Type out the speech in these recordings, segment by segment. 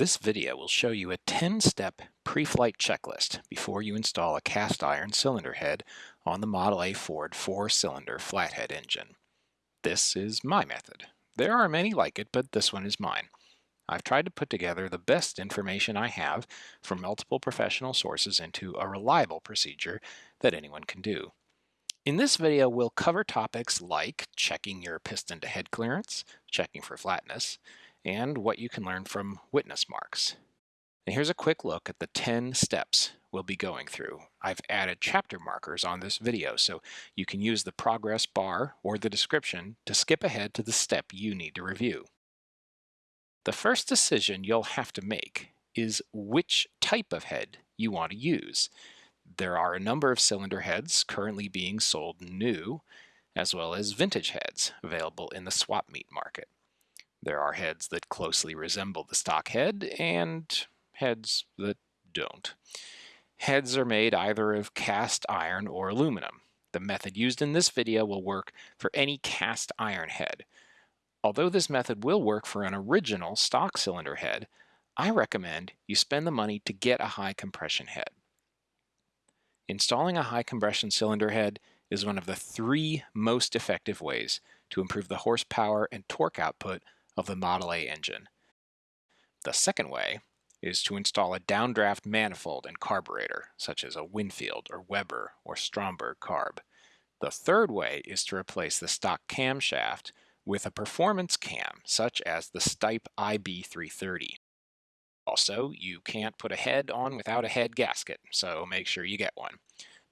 This video will show you a 10-step pre-flight checklist before you install a cast iron cylinder head on the Model A Ford four-cylinder flathead engine. This is my method. There are many like it, but this one is mine. I've tried to put together the best information I have from multiple professional sources into a reliable procedure that anyone can do. In this video, we'll cover topics like checking your piston to head clearance, checking for flatness, and what you can learn from witness marks. And here's a quick look at the 10 steps we'll be going through. I've added chapter markers on this video so you can use the progress bar or the description to skip ahead to the step you need to review. The first decision you'll have to make is which type of head you want to use. There are a number of cylinder heads currently being sold new, as well as vintage heads available in the swap meet market. There are heads that closely resemble the stock head and heads that don't. Heads are made either of cast iron or aluminum. The method used in this video will work for any cast iron head. Although this method will work for an original stock cylinder head, I recommend you spend the money to get a high compression head. Installing a high compression cylinder head is one of the three most effective ways to improve the horsepower and torque output of the Model A engine. The second way is to install a downdraft manifold and carburetor, such as a Winfield or Weber or Stromberg carb. The third way is to replace the stock camshaft with a performance cam, such as the Stipe IB330. Also, you can't put a head on without a head gasket, so make sure you get one.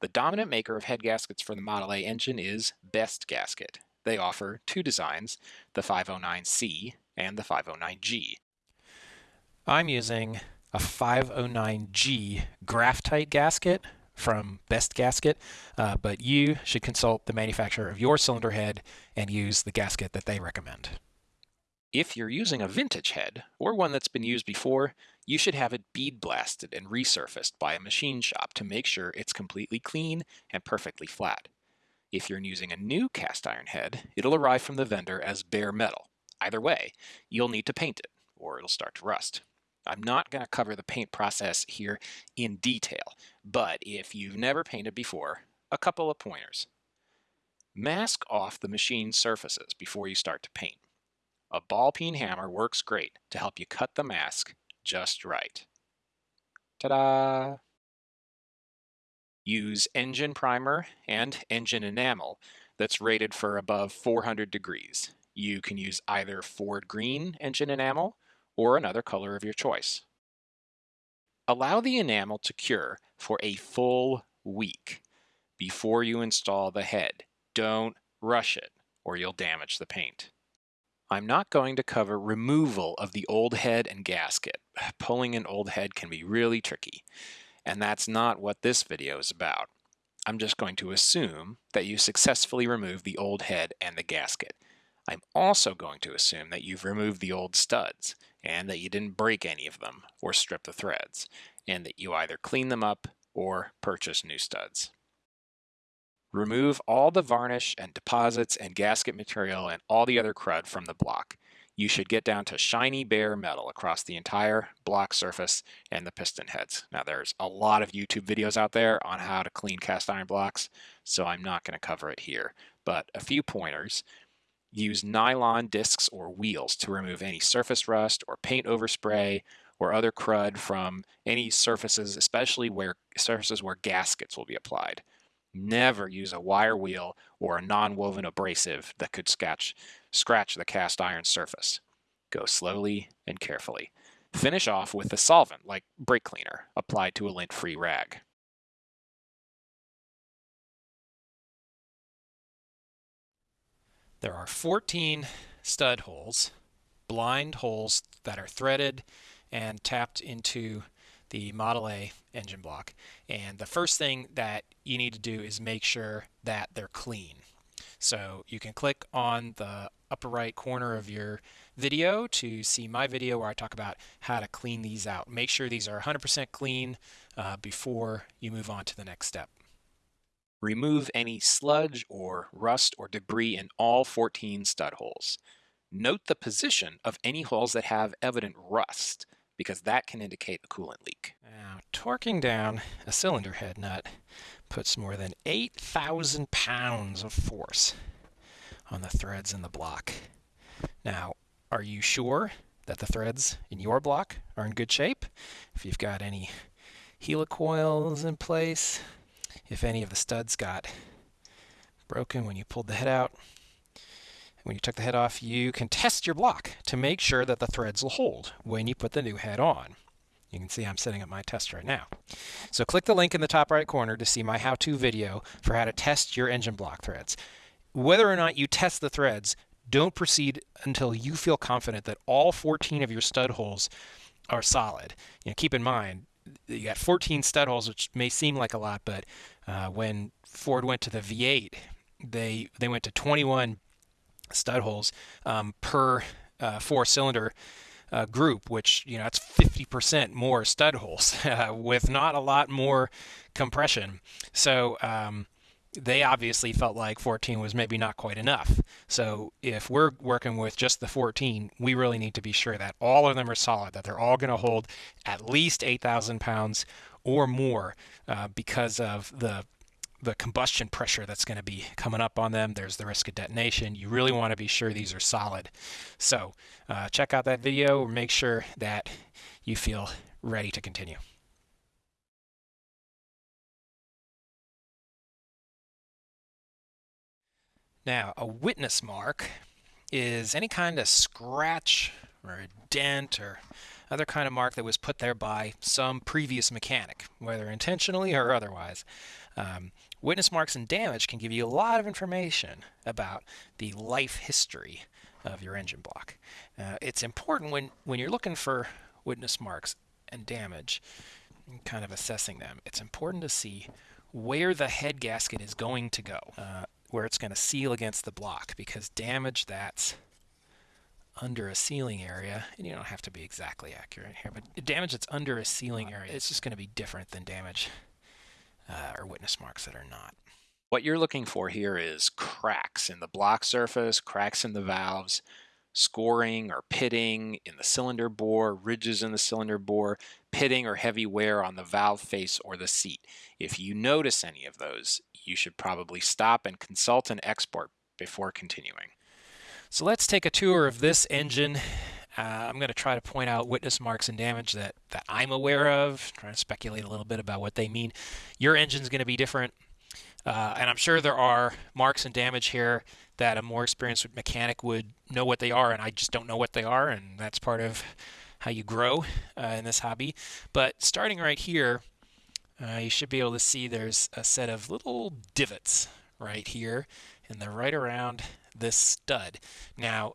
The dominant maker of head gaskets for the Model A engine is Best Gasket. They offer two designs, the 509C and the 509G. I'm using a 509G Graphite gasket from Best Gasket, uh, but you should consult the manufacturer of your cylinder head and use the gasket that they recommend. If you're using a vintage head, or one that's been used before, you should have it bead blasted and resurfaced by a machine shop to make sure it's completely clean and perfectly flat. If you're using a new cast iron head, it'll arrive from the vendor as bare metal. Either way, you'll need to paint it, or it'll start to rust. I'm not going to cover the paint process here in detail, but if you've never painted before, a couple of pointers. Mask off the machine surfaces before you start to paint. A ball peen hammer works great to help you cut the mask just right. Ta-da! Use engine primer and engine enamel that's rated for above 400 degrees. You can use either Ford green engine enamel or another color of your choice. Allow the enamel to cure for a full week before you install the head. Don't rush it or you'll damage the paint. I'm not going to cover removal of the old head and gasket. Pulling an old head can be really tricky, and that's not what this video is about. I'm just going to assume that you successfully removed the old head and the gasket. I'm also going to assume that you've removed the old studs, and that you didn't break any of them or strip the threads, and that you either clean them up or purchase new studs. Remove all the varnish and deposits and gasket material and all the other crud from the block. You should get down to shiny bare metal across the entire block surface and the piston heads. Now there's a lot of YouTube videos out there on how to clean cast iron blocks, so I'm not going to cover it here, but a few pointers. Use nylon discs or wheels to remove any surface rust or paint overspray or other crud from any surfaces, especially where surfaces where gaskets will be applied. Never use a wire wheel or a non-woven abrasive that could scratch, scratch the cast iron surface. Go slowly and carefully. Finish off with a solvent like brake cleaner applied to a lint-free rag. There are 14 stud holes, blind holes that are threaded and tapped into the Model A engine block. And the first thing that you need to do is make sure that they're clean. So you can click on the upper right corner of your video to see my video where I talk about how to clean these out. Make sure these are 100% clean uh, before you move on to the next step. Remove any sludge or rust or debris in all 14 stud holes. Note the position of any holes that have evident rust because that can indicate a coolant leak. Now, torquing down a cylinder head nut puts more than 8,000 pounds of force on the threads in the block. Now, are you sure that the threads in your block are in good shape? If you've got any helicoils in place, if any of the studs got broken when you pulled the head out, when you took the head off, you can test your block to make sure that the threads will hold when you put the new head on. You can see I'm setting up my test right now. So click the link in the top right corner to see my how-to video for how to test your engine block threads. Whether or not you test the threads, don't proceed until you feel confident that all 14 of your stud holes are solid. You know, keep in mind, you got 14 stud holes, which may seem like a lot, but uh, when Ford went to the V8, they they went to 21 stud holes um, per uh, four cylinder uh, group, which you know that's 50% more stud holes uh, with not a lot more compression. So um, they obviously felt like 14 was maybe not quite enough. So if we're working with just the 14, we really need to be sure that all of them are solid, that they're all going to hold at least 8,000 pounds or more uh, because of the the combustion pressure that's going to be coming up on them. There's the risk of detonation. You really want to be sure these are solid. So uh, check out that video or make sure that you feel ready to continue. Now, a witness mark is any kind of scratch or a dent or other kind of mark that was put there by some previous mechanic, whether intentionally or otherwise. Um, witness marks and damage can give you a lot of information about the life history of your engine block. Uh, it's important when, when you're looking for witness marks and damage, and kind of assessing them, it's important to see where the head gasket is going to go, uh, where it's going to seal against the block, because damage that's under a sealing area, and you don't have to be exactly accurate here, but damage that's under a sealing area, it's just going to be different than damage uh, or witness marks that are not. What you're looking for here is cracks in the block surface, cracks in the valves, scoring or pitting in the cylinder bore, ridges in the cylinder bore, pitting or heavy wear on the valve face or the seat. If you notice any of those, you should probably stop and consult an expert before continuing. So let's take a tour of this engine. Uh, I'm going to try to point out witness marks and damage that, that I'm aware of, trying to speculate a little bit about what they mean. Your engine's going to be different, uh, and I'm sure there are marks and damage here that a more experienced mechanic would know what they are, and I just don't know what they are, and that's part of how you grow uh, in this hobby. But starting right here, uh, you should be able to see there's a set of little divots right here, and they're right around this stud. Now,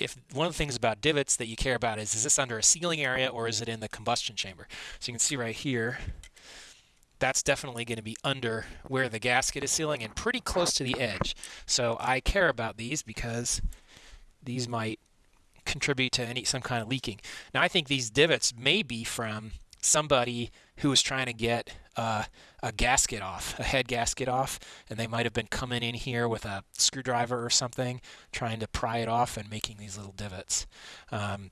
if one of the things about divots that you care about is is this under a sealing area or is it in the combustion chamber? So you can see right here, that's definitely going to be under where the gasket is sealing and pretty close to the edge. So I care about these because these might contribute to any some kind of leaking. Now I think these divots may be from somebody who was trying to get uh, a gasket off, a head gasket off, and they might have been coming in here with a screwdriver or something, trying to pry it off and making these little divots. Um,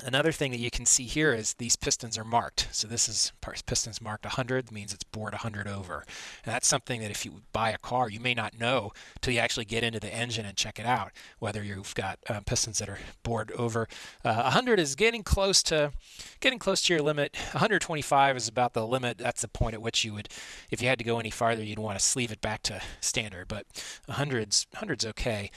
Another thing that you can see here is these pistons are marked. So this is pistons marked 100 means it's bored 100 over. And that's something that if you buy a car, you may not know till you actually get into the engine and check it out, whether you've got uh, pistons that are bored over. Uh, 100 is getting close to getting close to your limit. 125 is about the limit. That's the point at which you would, if you had to go any farther, you'd want to sleeve it back to standard. But 100's 100's okay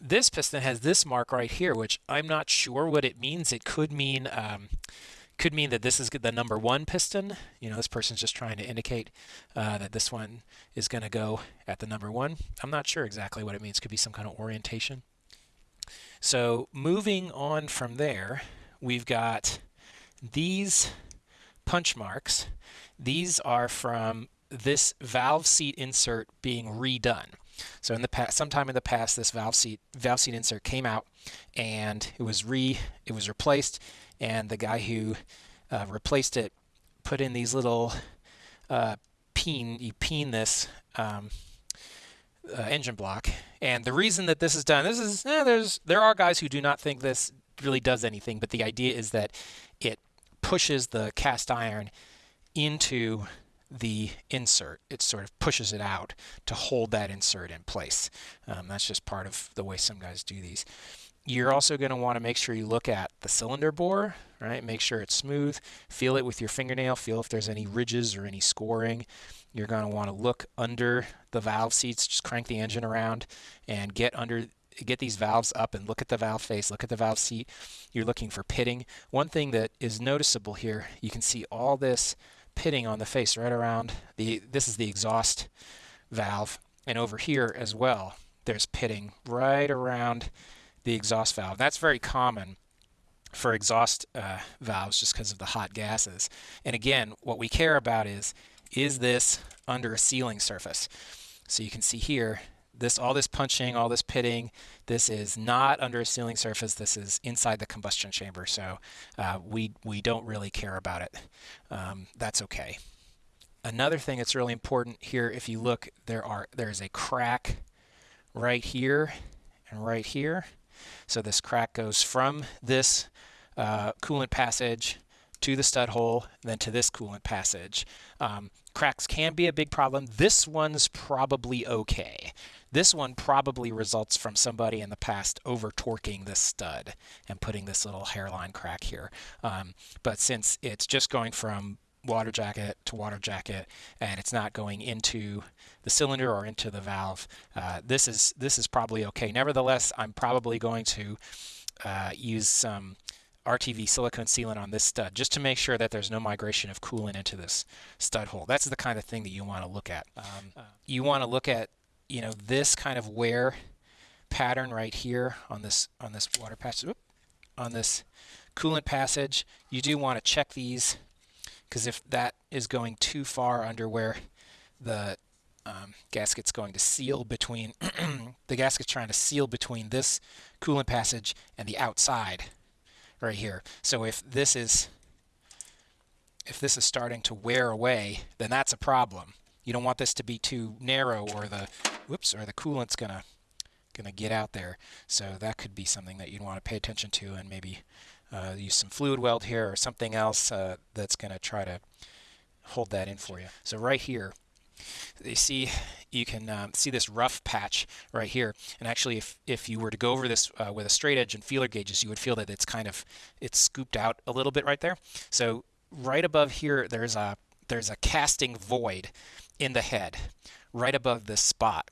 this piston has this mark right here, which I'm not sure what it means. It could mean um, could mean that this is the number one piston. You know, this person's just trying to indicate uh, that this one is going to go at the number one. I'm not sure exactly what it means. Could be some kind of orientation. So moving on from there, we've got these punch marks. These are from this valve seat insert being redone. So in the past, sometime in the past, this valve seat valve seat insert came out, and it was re it was replaced, and the guy who uh, replaced it put in these little uh, peen. You peen this. Um, uh, engine block, and the reason that this is done, this is eh, there's there are guys who do not think this really does anything, but the idea is that it pushes the cast iron into the insert. It sort of pushes it out to hold that insert in place. Um, that's just part of the way some guys do these. You're also going to want to make sure you look at the cylinder bore, right? Make sure it's smooth. Feel it with your fingernail. Feel if there's any ridges or any scoring. You're going to want to look under the valve seats. Just crank the engine around and get under get these valves up and look at the valve face, look at the valve seat. You're looking for pitting. One thing that is noticeable here, you can see all this pitting on the face right around the this is the exhaust valve and over here as well there's pitting right around the exhaust valve. That's very common for exhaust uh, valves just because of the hot gases. And again, what we care about is, is this under a sealing surface? So you can see here, this all this punching, all this pitting, this is not under a sealing surface. This is inside the combustion chamber. So uh, we, we don't really care about it. Um, that's okay. Another thing that's really important here, if you look, there are there's a crack right here and right here. So this crack goes from this uh, coolant passage to the stud hole, then to this coolant passage. Um, cracks can be a big problem. This one's probably okay. This one probably results from somebody in the past over torquing this stud and putting this little hairline crack here. Um, but since it's just going from water jacket to water jacket and it's not going into the cylinder or into the valve. Uh, this is this is probably okay. Nevertheless, I'm probably going to uh, use some RTV silicone sealant on this stud just to make sure that there's no migration of coolant into this stud hole. That's the kind of thing that you want to look at. Um, uh, you want to look at you know this kind of wear pattern right here on this on this water passage on this coolant passage. You do want to check these because if that is going too far under where the um, gasket's going to seal between the gasket's trying to seal between this coolant passage and the outside right here. So if this is if this is starting to wear away, then that's a problem. You don't want this to be too narrow or the whoops or the coolant's gonna gonna get out there. So that could be something that you'd want to pay attention to and maybe uh, use some fluid weld here or something else uh, that's to try to hold that in for you. So right here, you see you can um, see this rough patch right here and actually if, if you were to go over this uh, with a straight edge and feeler gauges you would feel that it's kind of it's scooped out a little bit right there so right above here there's a there's a casting void in the head right above this spot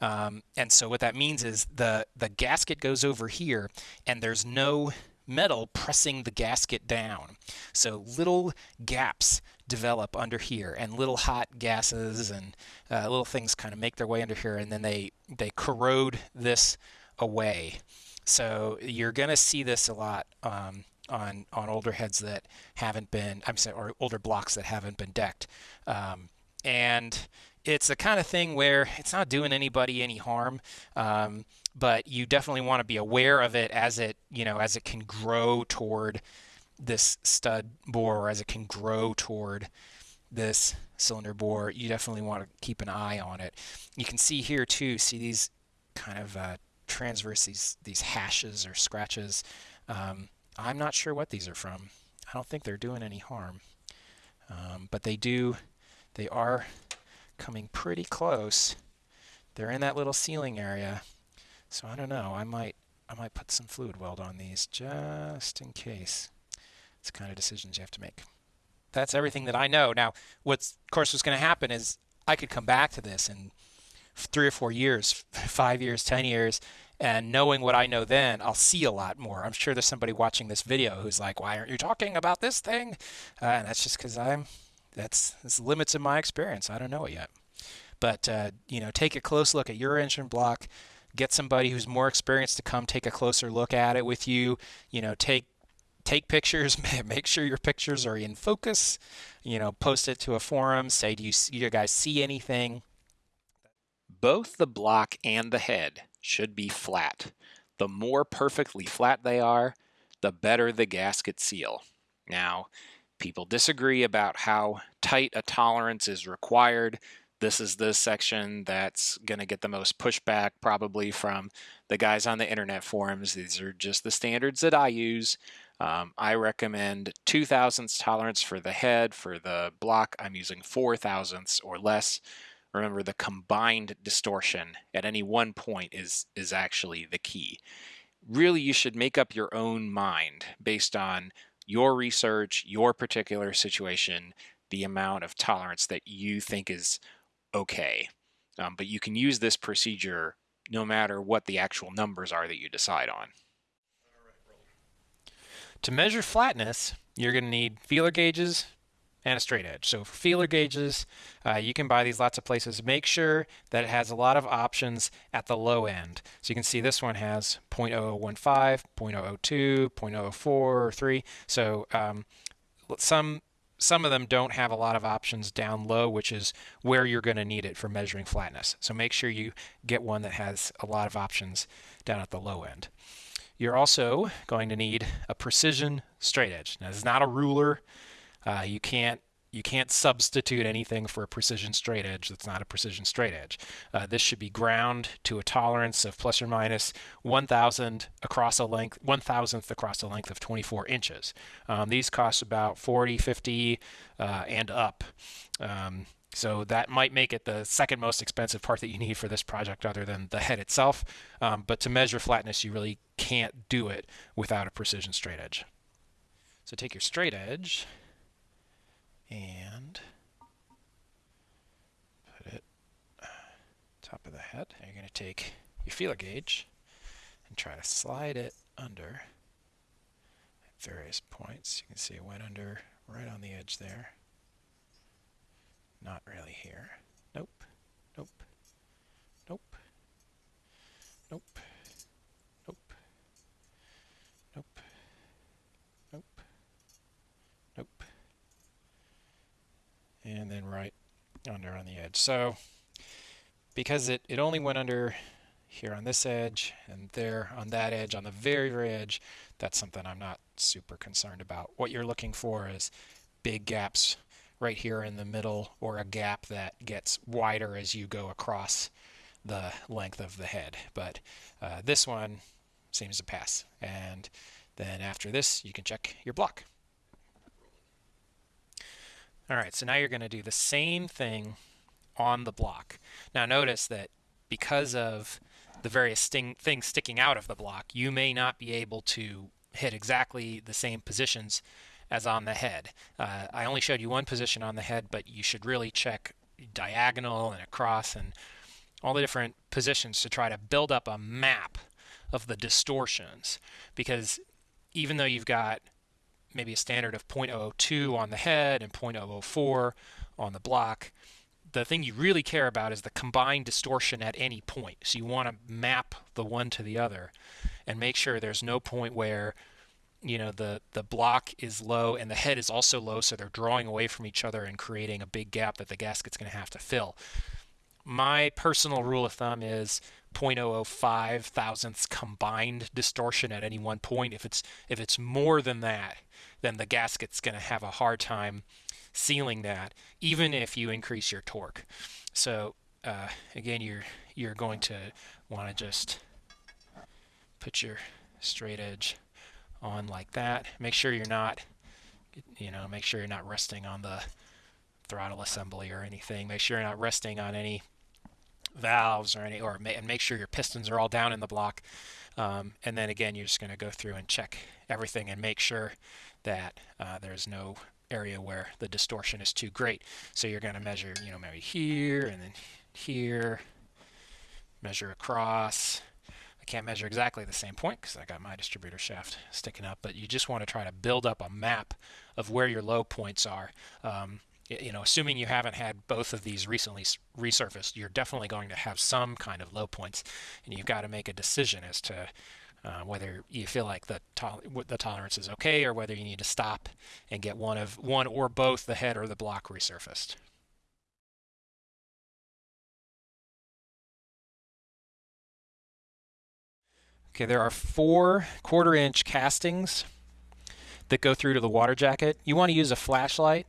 um, and so what that means is the the gasket goes over here and there's no metal pressing the gasket down. So little gaps develop under here and little hot gases and uh, little things kind of make their way under here and then they, they corrode this away. So you're going to see this a lot um, on, on older heads that haven't been, I'm sorry, or older blocks that haven't been decked. Um, and it's the kind of thing where it's not doing anybody any harm. Um, but you definitely want to be aware of it as it you know as it can grow toward this stud bore or as it can grow toward this cylinder bore you definitely want to keep an eye on it. You can see here too see these kind of uh, transverse these these hashes or scratches. Um, I'm not sure what these are from. I don't think they're doing any harm. Um, but they do they are coming pretty close they're in that little sealing area so I don't know. I might I might put some fluid weld on these just in case. It's the kind of decisions you have to make. That's everything that I know. Now, what's of course what's going to happen is I could come back to this in three or four years, five years, ten years, and knowing what I know then, I'll see a lot more. I'm sure there's somebody watching this video who's like, "Why aren't you talking about this thing?" Uh, and that's just because I'm that's that's limits in my experience. I don't know it yet. But uh, you know, take a close look at your engine block get somebody who's more experienced to come take a closer look at it with you. You know, take take pictures, make sure your pictures are in focus. You know, post it to a forum. Say, do you, you guys see anything? Both the block and the head should be flat. The more perfectly flat they are, the better the gasket seal. Now, people disagree about how tight a tolerance is required this is the section that's going to get the most pushback probably from the guys on the internet forums. These are just the standards that I use. Um, I recommend two thousandths tolerance for the head. For the block, I'm using four thousandths or less. Remember, the combined distortion at any one point is is actually the key. Really, you should make up your own mind based on your research, your particular situation, the amount of tolerance that you think is okay. Um, but you can use this procedure no matter what the actual numbers are that you decide on. To measure flatness, you're going to need feeler gauges and a straight edge. So for feeler gauges, uh, you can buy these lots of places. Make sure that it has a lot of options at the low end. So you can see this one has 0.0015, 0.002, 0.004, 3. So um, some some of them don't have a lot of options down low, which is where you're going to need it for measuring flatness. So make sure you get one that has a lot of options down at the low end. You're also going to need a precision straight edge. Now, this is not a ruler. Uh, you can't you can't substitute anything for a precision straight edge that's not a precision straight edge. Uh, this should be ground to a tolerance of plus or minus 1,000 across a length, 1,000th across a length of 24 inches. Um, these cost about 40, 50, uh, and up. Um, so that might make it the second most expensive part that you need for this project other than the head itself. Um, but to measure flatness, you really can't do it without a precision straight edge. So take your straight edge and put it top of the head. you're going to take your feeler gauge and try to slide it under at various points. You can see it went under right on the edge there. Not really here. Nope. Nope. Nope. Nope. Nope. Nope. Nope and then right under on the edge. So because it, it only went under here on this edge and there on that edge, on the very, very edge, that's something I'm not super concerned about. What you're looking for is big gaps right here in the middle or a gap that gets wider as you go across the length of the head. But uh, this one seems to pass. And then after this, you can check your block. All right, so now you're going to do the same thing on the block. Now notice that because of the various sting, things sticking out of the block, you may not be able to hit exactly the same positions as on the head. Uh, I only showed you one position on the head, but you should really check diagonal and across and all the different positions to try to build up a map of the distortions because even though you've got maybe a standard of 0.002 on the head and 0.004 on the block. The thing you really care about is the combined distortion at any point. So you want to map the one to the other and make sure there's no point where you know the the block is low and the head is also low so they're drawing away from each other and creating a big gap that the gasket's going to have to fill my personal rule of thumb is 0.005 thousandths combined distortion at any one point if it's if it's more than that then the gasket's going to have a hard time sealing that, even if you increase your torque. So uh, again, you're you're going to want to just put your straight edge on like that. Make sure you're not, you know, make sure you're not resting on the throttle assembly or anything. Make sure you're not resting on any valves or any, or and make sure your pistons are all down in the block. Um, and then again, you're just going to go through and check everything and make sure that uh, there's no area where the distortion is too great. So you're going to measure, you know, maybe here and then here, measure across. I can't measure exactly the same point because I got my distributor shaft sticking up, but you just want to try to build up a map of where your low points are. Um, you know, assuming you haven't had both of these recently resurfaced, you're definitely going to have some kind of low points, and you've got to make a decision as to uh, whether you feel like the the tolerance is okay or whether you need to stop and get one of one or both the head or the block resurfaced. Okay, there are four quarter inch castings that go through to the water jacket. You want to use a flashlight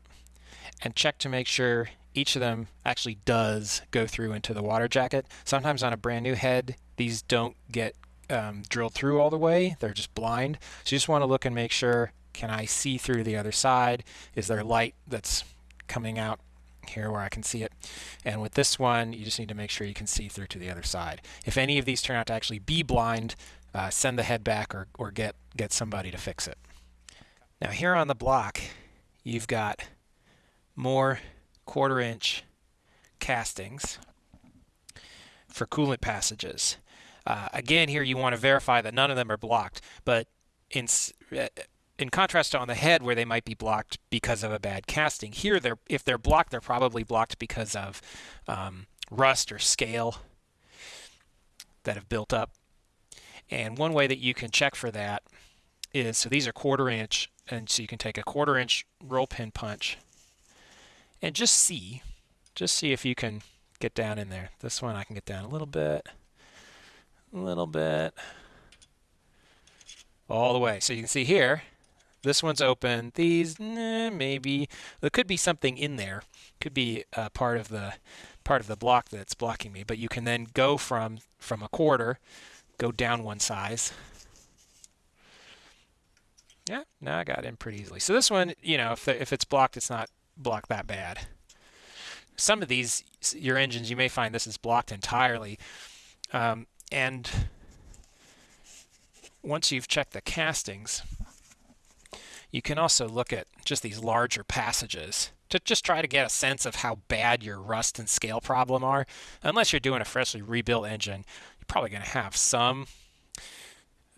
and check to make sure each of them actually does go through into the water jacket. Sometimes on a brand new head, these don't get um, drilled through all the way. They're just blind. So you just want to look and make sure, can I see through the other side? Is there light that's coming out here where I can see it? And with this one, you just need to make sure you can see through to the other side. If any of these turn out to actually be blind, uh, send the head back or, or get, get somebody to fix it. Now here on the block, you've got more quarter inch castings for coolant passages. Uh, again, here you want to verify that none of them are blocked, but in uh, in contrast to on the head where they might be blocked because of a bad casting, here they're if they're blocked, they're probably blocked because of um, rust or scale that have built up. And one way that you can check for that is so these are quarter inch, and so you can take a quarter inch roll pin punch and just see, just see if you can get down in there. This one I can get down a little bit, a little bit, all the way. So you can see here, this one's open. These, eh, maybe there could be something in there. Could be part of the part of the block that's blocking me. But you can then go from from a quarter, go down one size. Yeah, now I got in pretty easily. So this one, you know, if the, if it's blocked, it's not blocked that bad. Some of these, your engines, you may find this is blocked entirely. Um, and once you've checked the castings, you can also look at just these larger passages to just try to get a sense of how bad your rust and scale problem are. Unless you're doing a freshly rebuilt engine, you're probably going to have some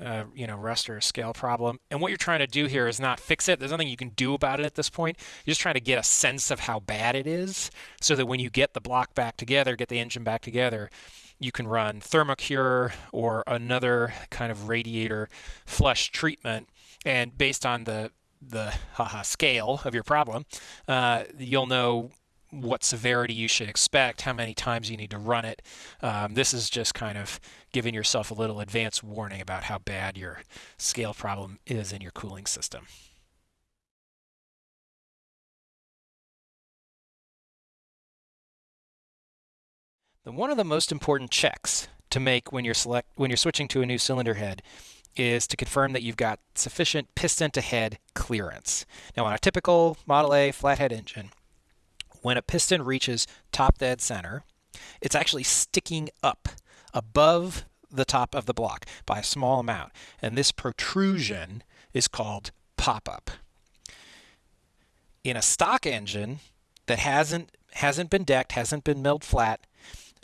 uh, you know, rust or scale problem. And what you're trying to do here is not fix it. There's nothing you can do about it at this point. You're just trying to get a sense of how bad it is so that when you get the block back together, get the engine back together, you can run Thermocure or another kind of radiator flush treatment. And based on the the haha, scale of your problem, uh, you'll know what severity you should expect, how many times you need to run it. Um, this is just kind of giving yourself a little advance warning about how bad your scale problem is in your cooling system. The, one of the most important checks to make when you're select when you're switching to a new cylinder head is to confirm that you've got sufficient piston to head clearance. Now on a typical Model A flathead engine, when a piston reaches top dead center, it's actually sticking up above the top of the block by a small amount. And this protrusion is called pop-up. In a stock engine that hasn't hasn't been decked, hasn't been milled flat,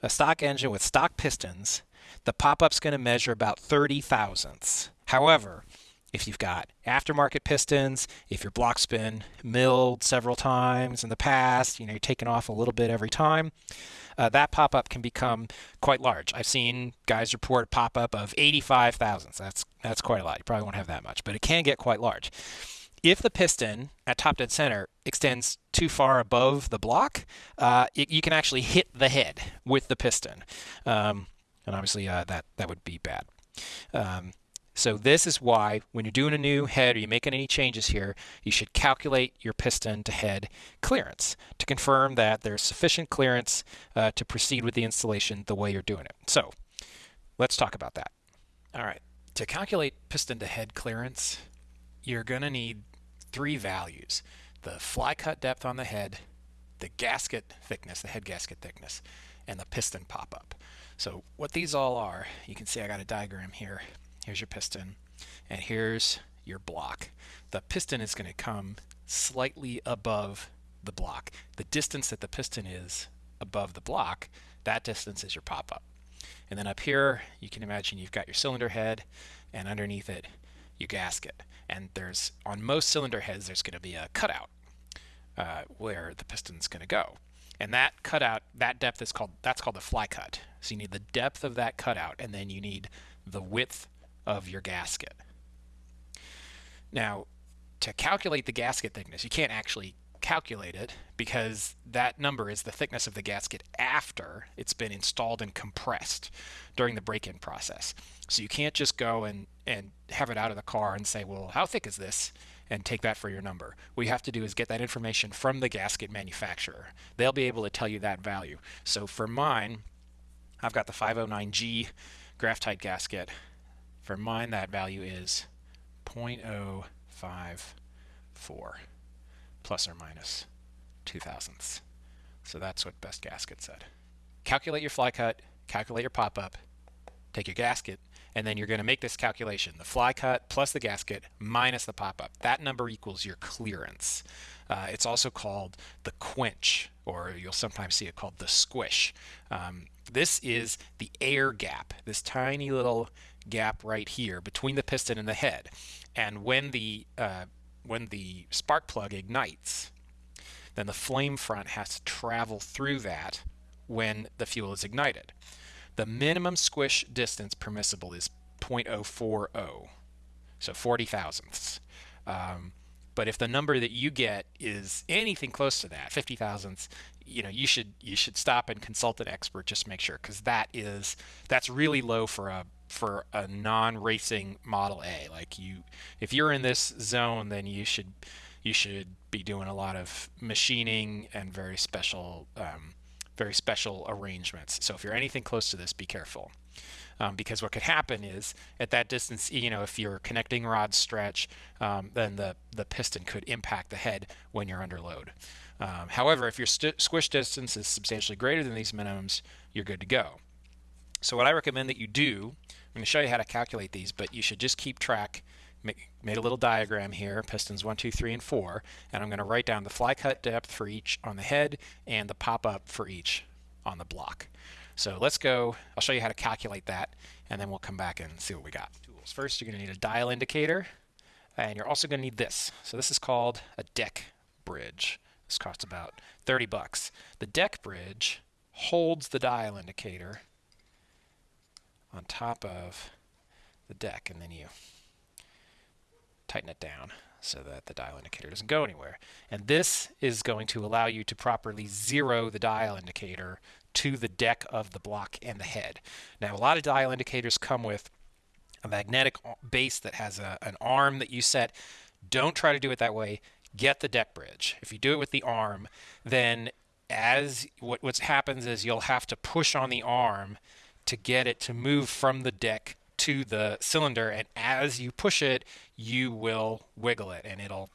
a stock engine with stock pistons, the pop-up's going to measure about 30 thousandths. However, if you've got aftermarket pistons, if your block's been milled several times in the past, you know, you're taking off a little bit every time, uh, that pop-up can become quite large. I've seen guys report a pop-up of 85 thousandths. That's, that's quite a lot. You probably won't have that much, but it can get quite large. If the piston at top dead center extends too far above the block, uh, it, you can actually hit the head with the piston. Um, and obviously uh, that, that would be bad. Um, so this is why when you're doing a new head or you're making any changes here, you should calculate your piston to head clearance to confirm that there's sufficient clearance uh, to proceed with the installation the way you're doing it. So let's talk about that. All right, to calculate piston to head clearance, you're going to need three values. The fly cut depth on the head, the gasket thickness, the head gasket thickness, and the piston pop-up. So what these all are, you can see I got a diagram here. Here's your piston, and here's your block. The piston is going to come slightly above the block. The distance that the piston is above the block, that distance is your pop-up. And then up here, you can imagine you've got your cylinder head, and underneath it, your gasket. And there's, on most cylinder heads, there's going to be a cutout uh, where the piston's going to go. And that cutout, that depth is called, that's called the fly cut. So you need the depth of that cutout, and then you need the width of your gasket. Now, to calculate the gasket thickness, you can't actually calculate it because that number is the thickness of the gasket after it's been installed and compressed during the break-in process. So you can't just go and, and have it out of the car and say, well, how thick is this? And take that for your number. What you have to do is get that information from the gasket manufacturer. They'll be able to tell you that value. So for mine, I've got the 509G Graphite gasket For mine, that value is 0.054 plus or minus two thousandths. So that's what best gasket said. Calculate your fly cut, calculate your pop up, take your gasket, and then you're going to make this calculation. The fly cut plus the gasket minus the pop up. That number equals your clearance. Uh, it's also called the quench, or you'll sometimes see it called the squish. Um, this is the air gap, this tiny little gap right here between the piston and the head. And when the uh, when the spark plug ignites, then the flame front has to travel through that when the fuel is ignited. The minimum squish distance permissible is 0.040, so 40 thousandths. Um, but if the number that you get is anything close to that, 50 thousandths, you know, you should you should stop and consult an expert just make sure because that is that's really low for a for a non-racing Model A. Like you, if you're in this zone, then you should you should be doing a lot of machining and very special um, very special arrangements. So if you're anything close to this, be careful. Um, because what could happen is at that distance, you know, if your connecting rods stretch, um, then the, the piston could impact the head when you're under load. Um, however, if your squish distance is substantially greater than these minimums, you're good to go. So what I recommend that you do, I'm going to show you how to calculate these, but you should just keep track. Make, made a little diagram here, pistons 1, 2, 3, and 4, and I'm going to write down the fly cut depth for each on the head and the pop-up for each on the block. So let's go, I'll show you how to calculate that, and then we'll come back and see what we got. Tools. First, you're going to need a dial indicator, and you're also going to need this. So this is called a deck bridge. This costs about 30 bucks. The deck bridge holds the dial indicator on top of the deck, and then you tighten it down so that the dial indicator doesn't go anywhere. And this is going to allow you to properly zero the dial indicator to the deck of the block and the head. Now, a lot of dial indicators come with a magnetic base that has a, an arm that you set. Don't try to do it that way. Get the deck bridge. If you do it with the arm, then as what what happens is you'll have to push on the arm to get it to move from the deck to the cylinder and as you push it you will wiggle it and it'll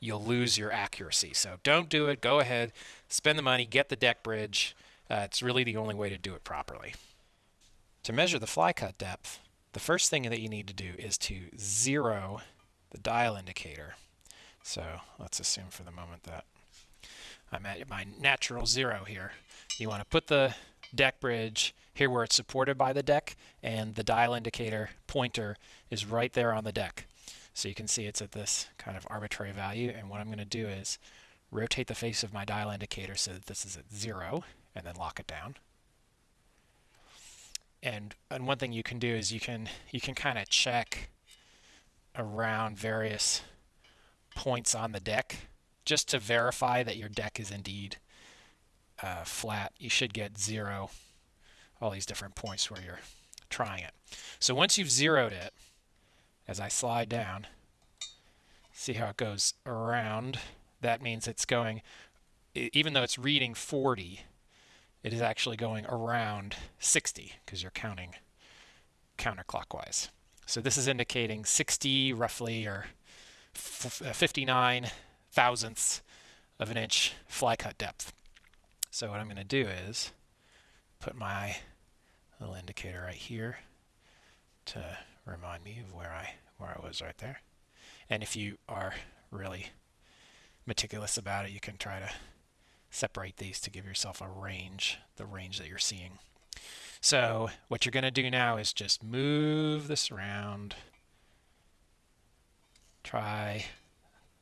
you'll lose your accuracy so don't do it go ahead spend the money get the deck bridge uh, it's really the only way to do it properly. To measure the fly cut depth, the first thing that you need to do is to zero the dial indicator. So let's assume for the moment that I'm at my natural zero here. You want to put the deck bridge here where it's supported by the deck and the dial indicator pointer is right there on the deck. So you can see it's at this kind of arbitrary value and what I'm going to do is rotate the face of my dial indicator so that this is at zero and then lock it down. And and one thing you can do is you can you can kind of check around various points on the deck just to verify that your deck is indeed uh, flat. You should get zero, all these different points where you're trying it. So once you've zeroed it, as I slide down, see how it goes around. That means it's going, even though it's reading 40, it is actually going around 60 because you're counting counterclockwise. So this is indicating 60 roughly or uh, 59 thousandths of an inch fly cut depth. So what I'm going to do is put my little indicator right here to remind me of where I where I was right there. And if you are really meticulous about it, you can try to separate these to give yourself a range, the range that you're seeing. So what you're going to do now is just move this around, try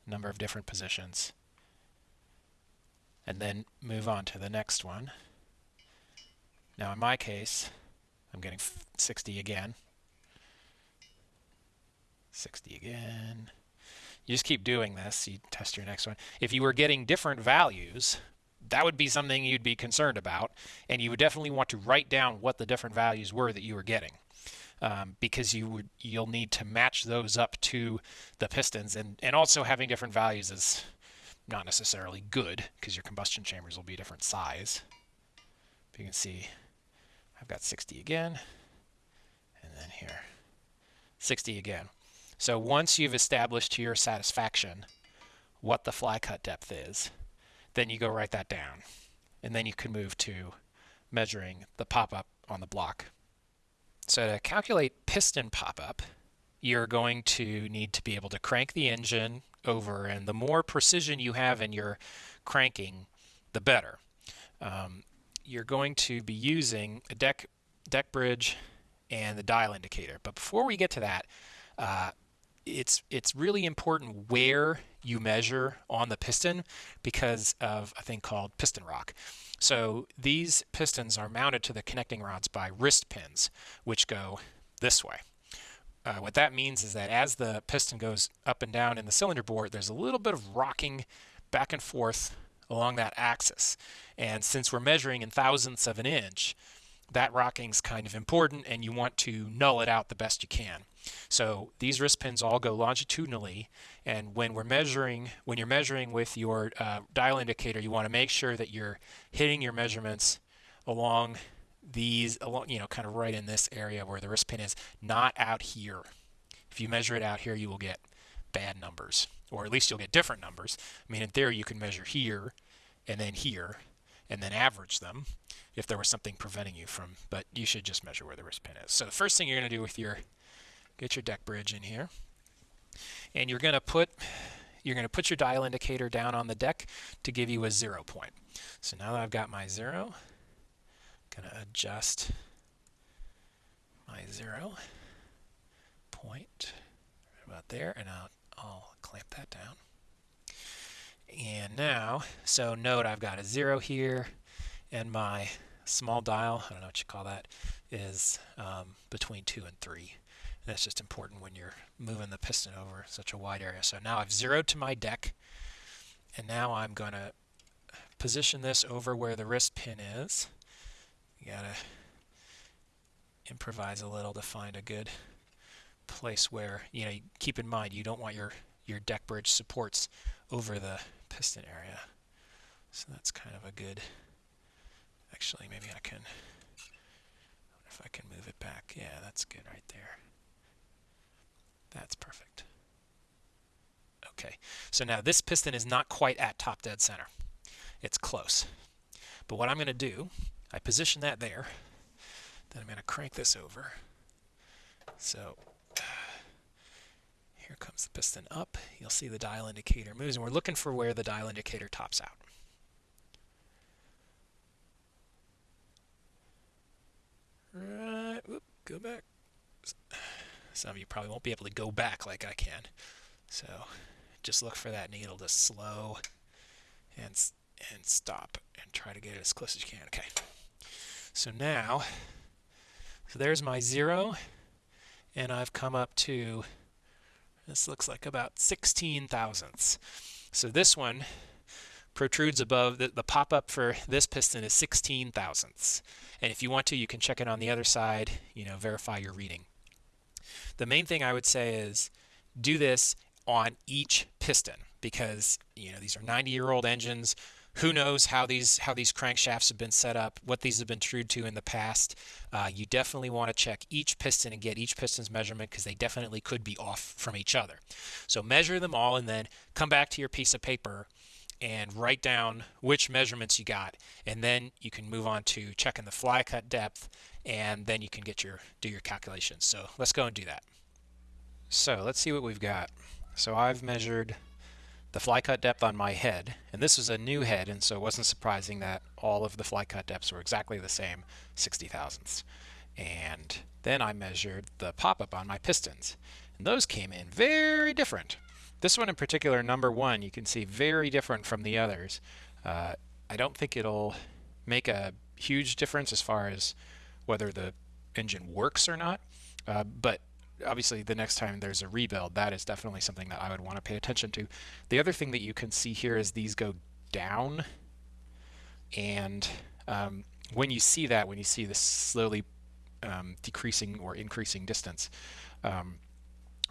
a number of different positions, and then move on to the next one. Now in my case, I'm getting 60 again. 60 again. You just keep doing this. You test your next one. If you were getting different values, that would be something you'd be concerned about, and you would definitely want to write down what the different values were that you were getting. Um, because you would you'll need to match those up to the pistons and and also having different values is not necessarily good because your combustion chambers will be a different size. But you can see I've got 60 again and then here 60 again. So once you've established to your satisfaction what the fly cut depth is, then you go write that down. And then you can move to measuring the pop-up on the block. So to calculate piston pop-up, you're going to need to be able to crank the engine over, and the more precision you have in your cranking, the better. Um, you're going to be using a deck deck bridge and the dial indicator. But before we get to that, uh, it's it's really important where you measure on the piston because of a thing called piston rock. So these pistons are mounted to the connecting rods by wrist pins, which go this way. Uh, what that means is that as the piston goes up and down in the cylinder bore, there's a little bit of rocking back and forth along that axis. And since we're measuring in thousandths of an inch, that rocking is kind of important and you want to null it out the best you can. So these wrist pins all go longitudinally and when we're measuring, when you're measuring with your uh, dial indicator, you want to make sure that you're hitting your measurements along these, along, you know, kind of right in this area where the wrist pin is, not out here. If you measure it out here, you will get bad numbers, or at least you'll get different numbers. I mean, in theory, you can measure here and then here and then average them if there was something preventing you from, but you should just measure where the wrist pin is. So the first thing you're going to do with your, get your deck bridge in here, and you're going to put, you're going to put your dial indicator down on the deck to give you a zero point. So now that I've got my zero, going to adjust my zero point right about there, and I'll, I'll clamp that down. And now, so note I've got a zero here, and my small dial, I don't know what you call that, is um, between 2 and 3. And that's just important when you're moving the piston over such a wide area. So now I've zeroed to my deck, and now I'm going to position this over where the wrist pin is. You got to improvise a little to find a good place where, you know, keep in mind you don't want your, your deck bridge supports over the piston area. So that's kind of a good Actually, maybe I can, if I can move it back. Yeah, that's good right there. That's perfect. Okay, so now this piston is not quite at top dead center. It's close. But what I'm going to do, I position that there, then I'm going to crank this over. So uh, here comes the piston up. You'll see the dial indicator moves, and we're looking for where the dial indicator tops out. Right, whoop, go back. Some of you probably won't be able to go back like I can. So just look for that needle to slow and, and stop and try to get it as close as you can. Okay. So now, so there's my zero, and I've come up to, this looks like about 16 thousandths. So this one protrudes above, the, the pop-up for this piston is 16 thousandths. And if you want to, you can check it on the other side, you know, verify your reading. The main thing I would say is do this on each piston because, you know, these are 90-year-old engines. Who knows how these how these crankshafts have been set up, what these have been trued to in the past. Uh, you definitely want to check each piston and get each piston's measurement because they definitely could be off from each other. So measure them all and then come back to your piece of paper and write down which measurements you got and then you can move on to checking the fly cut depth and then you can get your do your calculations so let's go and do that so let's see what we've got so I've measured the fly cut depth on my head and this was a new head and so it wasn't surprising that all of the fly cut depths were exactly the same 60 thousandths and then I measured the pop-up on my pistons and those came in very different this one in particular, number one, you can see very different from the others. Uh, I don't think it'll make a huge difference as far as whether the engine works or not, uh, but obviously the next time there's a rebuild, that is definitely something that I would want to pay attention to. The other thing that you can see here is these go down, and um, when you see that, when you see this slowly um, decreasing or increasing distance, um,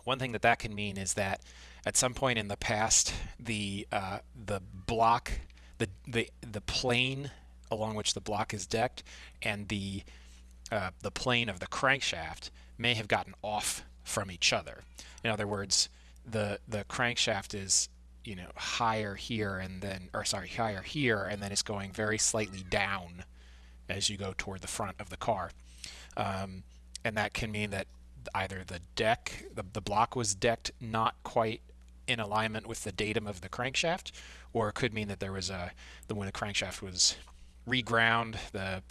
one thing that that can mean is that at some point in the past, the uh, the block, the the the plane along which the block is decked, and the uh, the plane of the crankshaft may have gotten off from each other. In other words, the the crankshaft is you know higher here and then or sorry higher here and then it's going very slightly down as you go toward the front of the car um, and that can mean that either the deck the, the block was decked not quite in alignment with the datum of the crankshaft or it could mean that there was a the when the crankshaft was reground the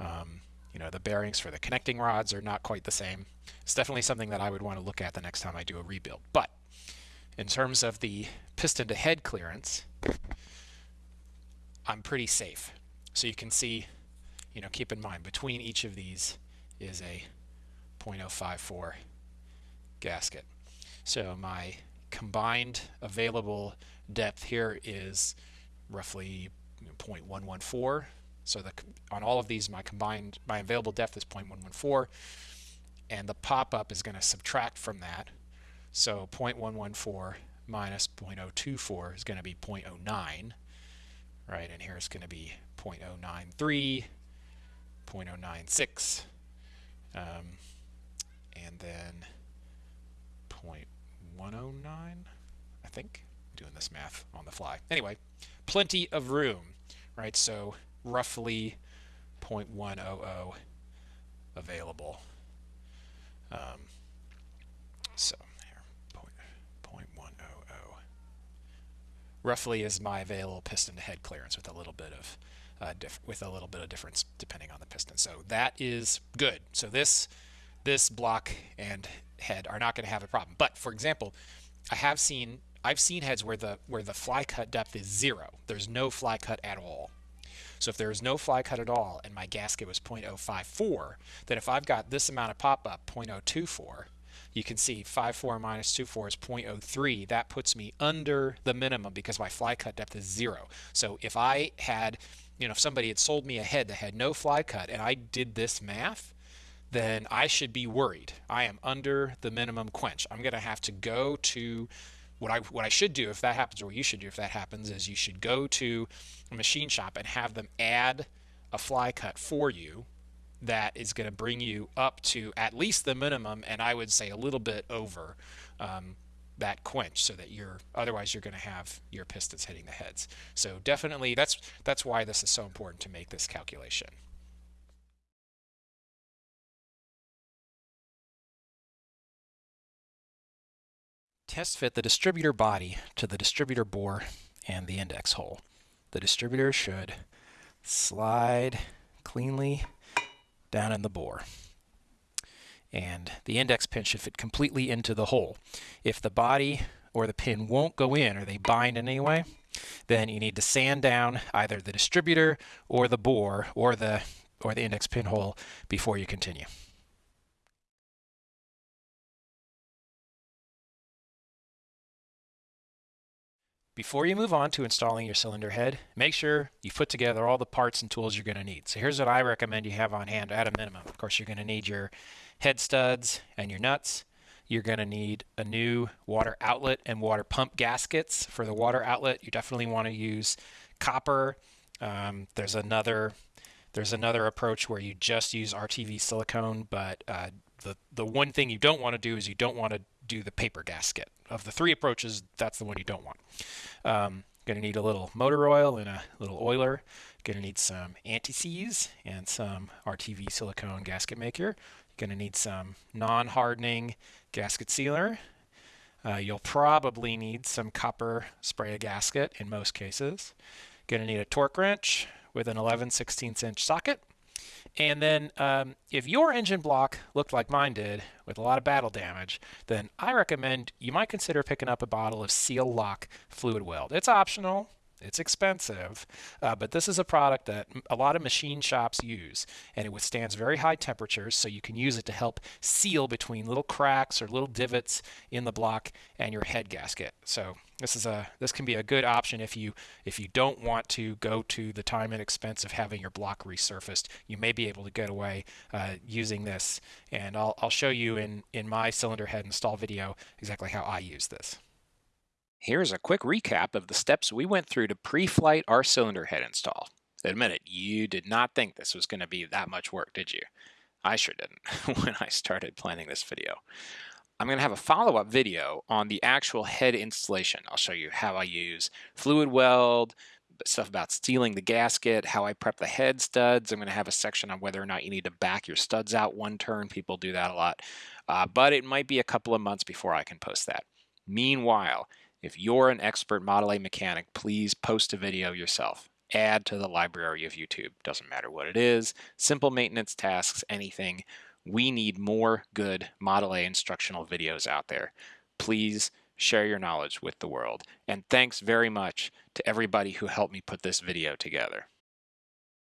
um, you know the bearings for the connecting rods are not quite the same it's definitely something that I would want to look at the next time I do a rebuild but in terms of the piston to head clearance, I'm pretty safe. So you can see, you know, keep in mind between each of these is a 0.054 gasket. So my combined available depth here is roughly 0.114. So the, on all of these, my combined, my available depth is 0.114, and the pop-up is going to subtract from that so 0.114 minus 0.024 is going to be 0.09, right? And here it's going to be 0.093, 0.096, um, and then 0.109, I think. Doing this math on the fly. Anyway, plenty of room, right? So roughly 0.100 available. Um, so roughly is my available piston to head clearance with a little bit of uh, with a little bit of difference depending on the piston. So that is good. So this this block and head are not going to have a problem. But for example, I have seen I've seen heads where the where the fly cut depth is zero. There's no fly cut at all. So if there is no fly cut at all and my gasket was 0.054, then if I've got this amount of pop up 0.024, you can see 5.4 minus 2.4 is 0.03. That puts me under the minimum because my fly cut depth is zero. So if I had, you know, if somebody had sold me a head that had no fly cut and I did this math, then I should be worried. I am under the minimum quench. I'm going to have to go to what I what I should do if that happens, or what you should do if that happens, is you should go to a machine shop and have them add a fly cut for you that is going to bring you up to at least the minimum, and I would say a little bit over um, that quench, so that you're otherwise you're going to have your pistons hitting the heads. So definitely, that's that's why this is so important to make this calculation. Test fit the distributor body to the distributor bore and the index hole. The distributor should slide cleanly down in the bore. And the index pin should fit completely into the hole. If the body or the pin won't go in or they bind in any way, then you need to sand down either the distributor or the bore or the or the index pin hole before you continue. Before you move on to installing your cylinder head, make sure you put together all the parts and tools you're going to need. So here's what I recommend you have on hand at a minimum. Of course, you're going to need your head studs and your nuts. You're going to need a new water outlet and water pump gaskets. For the water outlet, you definitely want to use copper. Um, there's another there's another approach where you just use RTV silicone, but uh, the the one thing you don't want to do is you don't want to do the paper gasket. Of the three approaches, that's the one you don't want. Um, going to need a little motor oil and a little oiler. Going to need some anti-seize and some RTV silicone gasket maker. Going to need some non-hardening gasket sealer. Uh, you'll probably need some copper spray a gasket in most cases. Going to need a torque wrench with an 11 16 inch socket. And then um, if your engine block looked like mine did with a lot of battle damage, then I recommend you might consider picking up a bottle of Seal Lock fluid weld. It's optional. It's expensive, uh, but this is a product that a lot of machine shops use, and it withstands very high temperatures, so you can use it to help seal between little cracks or little divots in the block and your head gasket. So this is a this can be a good option if you if you don't want to go to the time and expense of having your block resurfaced. You may be able to get away uh, using this, and I'll I'll show you in in my cylinder head install video exactly how I use this. Here's a quick recap of the steps we went through to pre-flight our cylinder head install. Admit it, you did not think this was going to be that much work, did you? I sure didn't when I started planning this video. I'm going to have a follow-up video on the actual head installation. I'll show you how I use fluid weld, stuff about sealing the gasket, how I prep the head studs. I'm going to have a section on whether or not you need to back your studs out one turn. People do that a lot. Uh, but it might be a couple of months before I can post that. Meanwhile, if you're an expert Model A mechanic, please post a video yourself. Add to the library of YouTube. Doesn't matter what it is, simple maintenance tasks, anything. We need more good Model A instructional videos out there. Please share your knowledge with the world. And thanks very much to everybody who helped me put this video together.